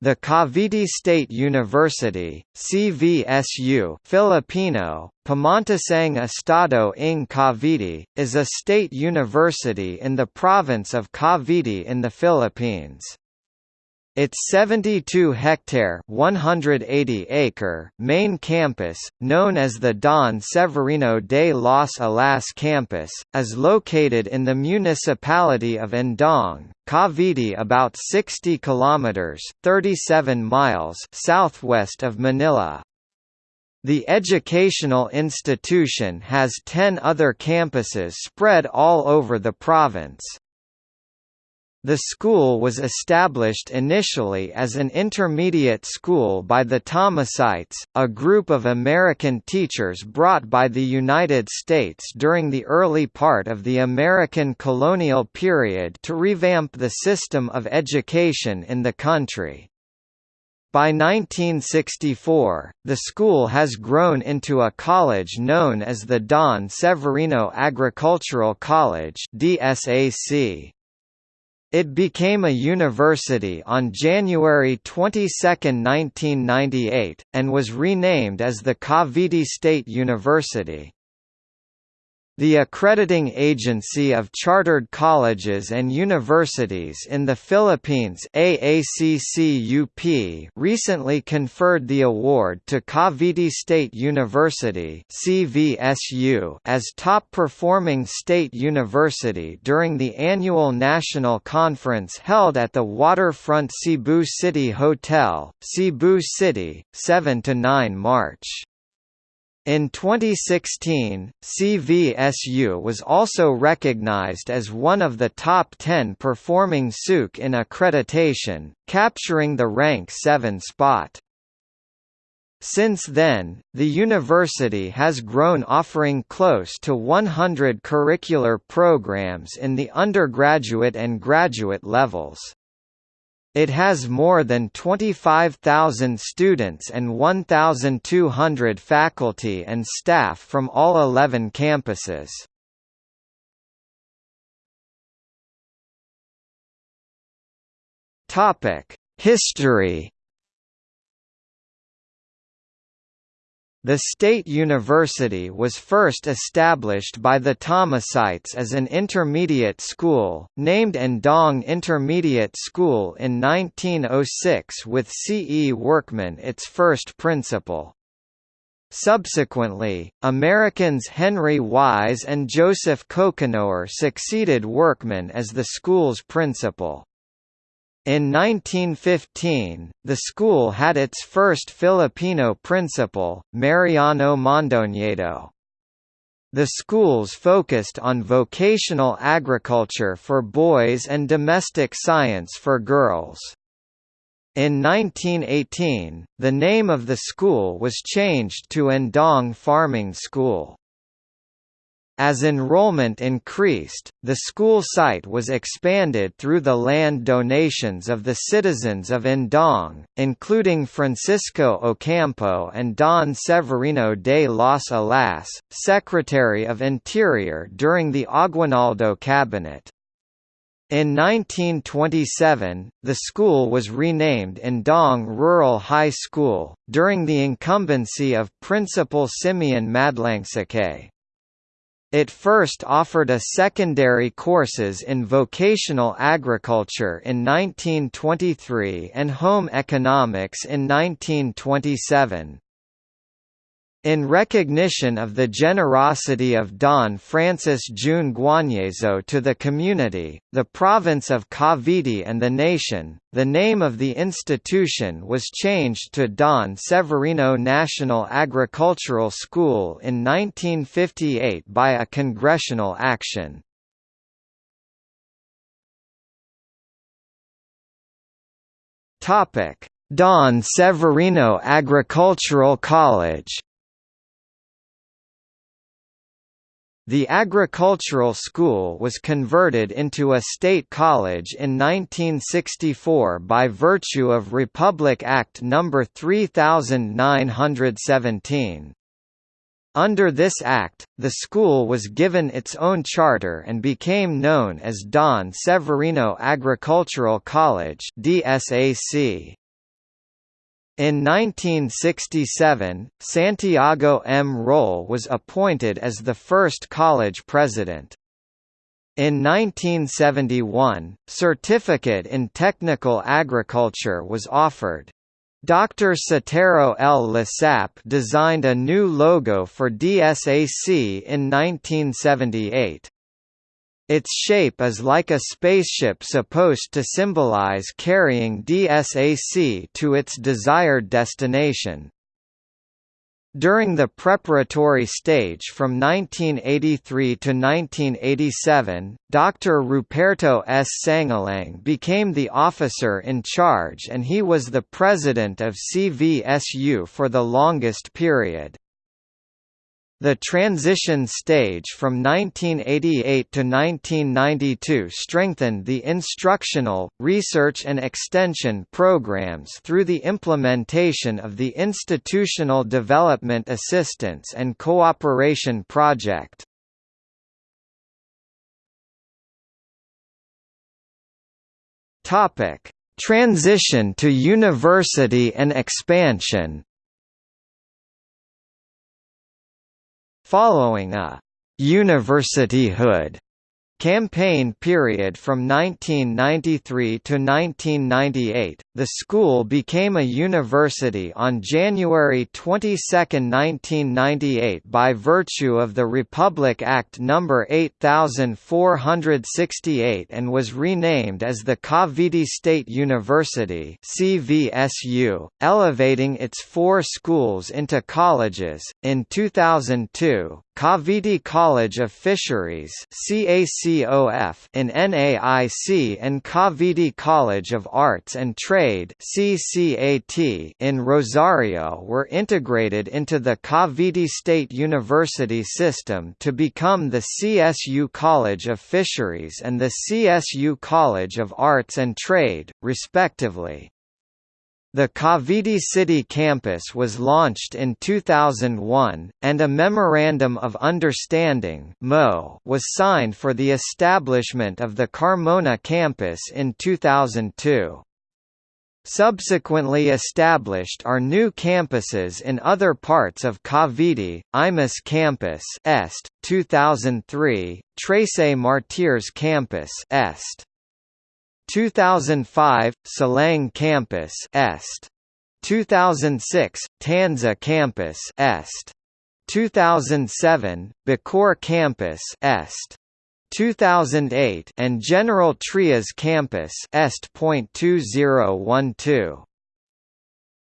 The Cavite State University, CVSU Filipino, Pamantasang Estado ng Cavite, is a state university in the province of Cavite in the Philippines. Its 72-hectare (180-acre) main campus, known as the Don Severino de los Alas campus, is located in the municipality of Indang, Cavite about 60 kilometers (37 miles) southwest of Manila. The educational institution has 10 other campuses spread all over the province. The school was established initially as an intermediate school by the Thomasites, a group of American teachers brought by the United States during the early part of the American colonial period to revamp the system of education in the country. By 1964, the school has grown into a college known as the Don Severino Agricultural College DSAC. It became a university on January 22, 1998, and was renamed as the Cavite State University. The accrediting agency of chartered colleges and universities in the Philippines AACCUP recently conferred the award to Cavite State University CVSU as top-performing state university during the annual national conference held at the waterfront Cebu City Hotel, Cebu City, 7 to 9 March. In 2016, CVSU was also recognized as one of the top 10 performing SUC in accreditation, capturing the rank 7 spot. Since then, the university has grown offering close to 100 curricular programs in the undergraduate and graduate levels. It has more than 25,000 students and 1,200 faculty and staff from all 11 campuses. History The State University was first established by the Thomasites as an intermediate school, named Indang Intermediate School in 1906 with C. E. Workman its first principal. Subsequently, Americans Henry Wise and Joseph Coconoer succeeded Workman as the school's principal. In 1915, the school had its first Filipino principal, Mariano Mondoñedo. The schools focused on vocational agriculture for boys and domestic science for girls. In 1918, the name of the school was changed to Indang Farming School. As enrollment increased, the school site was expanded through the land donations of the citizens of Indang, including Francisco Ocampo and Don Severino de los Alas, Secretary of Interior during the Aguinaldo cabinet. In 1927, the school was renamed Indang Rural High School, during the incumbency of Principal Simeon Madlangsakay. It first offered a secondary courses in vocational agriculture in 1923 and home economics in 1927. In recognition of the generosity of Don Francis June Guanyezo to the community, the province of Cavite and the nation, the name of the institution was changed to Don Severino National Agricultural School in 1958 by a congressional action. Don Severino Agricultural College The agricultural school was converted into a state college in 1964 by virtue of Republic Act No. 3917. Under this act, the school was given its own charter and became known as Don Severino Agricultural College DSAC. In 1967, Santiago M. Roll was appointed as the first college president. In 1971, Certificate in Technical Agriculture was offered. Dr. Sotero L. Lesap designed a new logo for DSAC in 1978. Its shape is like a spaceship supposed to symbolize carrying DSAC to its desired destination. During the preparatory stage from 1983 to 1987, Dr. Ruperto S. Sangalang became the officer in charge and he was the president of CVSU for the longest period. The transition stage from 1988 to 1992 strengthened the instructional, research and extension programs through the implementation of the Institutional Development Assistance and Cooperation Project. Transition to university and expansion Following a «universityhood» campaign period from 1993 to 1998, the school became a university on January 22, 1998 by virtue of the Republic Act No. 8468 and was renamed as the Cavite State University CVSU, elevating its four schools into colleges. In 2002, Cavite College of Fisheries CACOF in NAIC and Cavite College of Arts and Trade CCAT in Rosario were integrated into the Cavite State University system to become the CSU College of Fisheries and the CSU College of Arts and Trade, respectively. The Cavite City campus was launched in 2001, and a Memorandum of Understanding was signed for the establishment of the Carmona campus in 2002. Subsequently established are new campuses in other parts of Cavite, Imus Campus Est, 2003, Trece Martires Campus Est. 2005 Silang Campus Est. 2006 Tanza Campus Est. 2007 Bacoor Campus Est. 2008 and General Trias Campus Est.2012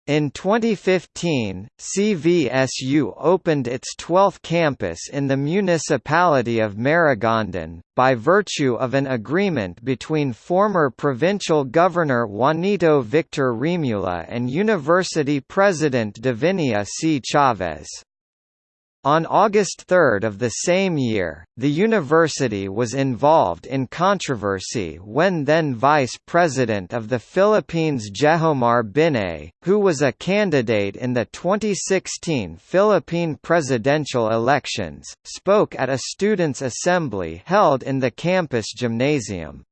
in 2015, CVSU opened its 12th campus in the municipality of Maragondon, by virtue of an agreement between former provincial governor Juanito Victor Remulla and university president Divinia C. Chavez. On August 3 of the same year, the university was involved in controversy when then Vice President of the Philippines Jejomar Binay, who was a candidate in the 2016 Philippine presidential elections, spoke at a students' assembly held in the campus gymnasium.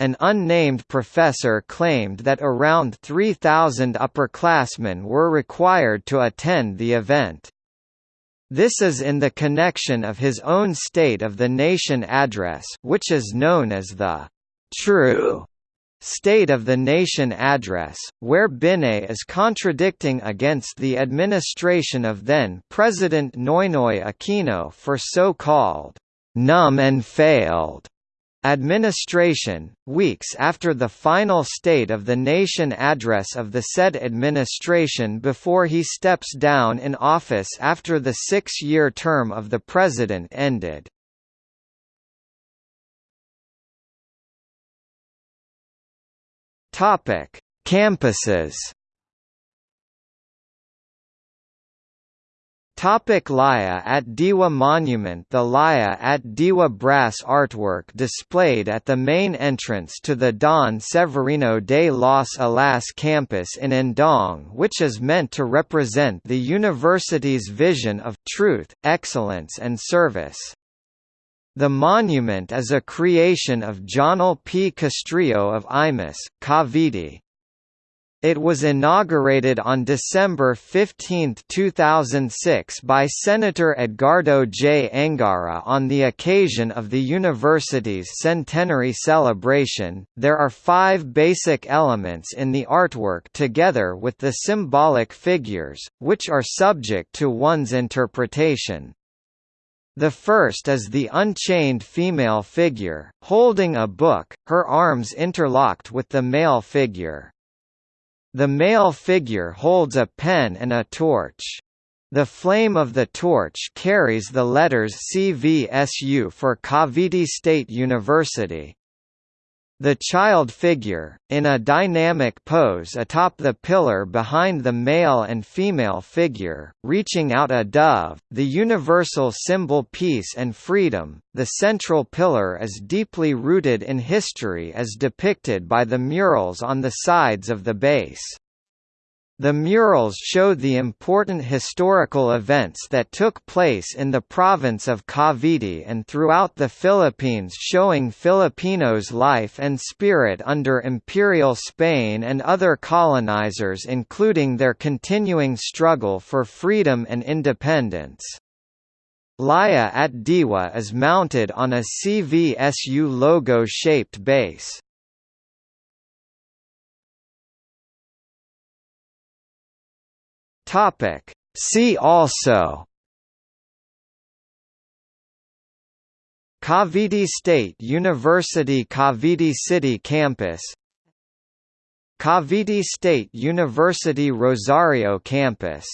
An unnamed professor claimed that around 3,000 upperclassmen were required to attend the event. This is in the connection of his own State of the Nation address which is known as the «true» State of the Nation address, where Binay is contradicting against the administration of then-President Noynoy Aquino for so-called «numb and failed» Administration, weeks after the final State of the Nation address of the said administration before he steps down in office after the six-year term of the President ended. Campuses Topic Laya at Diwa Monument The Laya at Diwa brass artwork displayed at the main entrance to the Don Severino de los Alas campus in Indang which is meant to represent the university's vision of truth, excellence and service. The monument is a creation of Jonel P. Castrillo of Imus, Cavite. It was inaugurated on December 15, 2006 by Senator Edgardo J. Angara on the occasion of the university's centenary celebration. There are five basic elements in the artwork together with the symbolic figures, which are subject to one's interpretation. The first is the unchained female figure, holding a book, her arms interlocked with the male figure. The male figure holds a pen and a torch. The flame of the torch carries the letters CVSU for Cavite State University. The child figure, in a dynamic pose atop the pillar behind the male and female figure, reaching out a dove, the universal symbol peace and freedom, the central pillar is deeply rooted in history as depicted by the murals on the sides of the base. The murals show the important historical events that took place in the province of Cavite and throughout the Philippines showing Filipinos' life and spirit under Imperial Spain and other colonizers including their continuing struggle for freedom and independence. Laya at Diwa is mounted on a CVSU logo-shaped base. Topic. See also Cavite State University Cavite City Campus Cavite State University Rosario Campus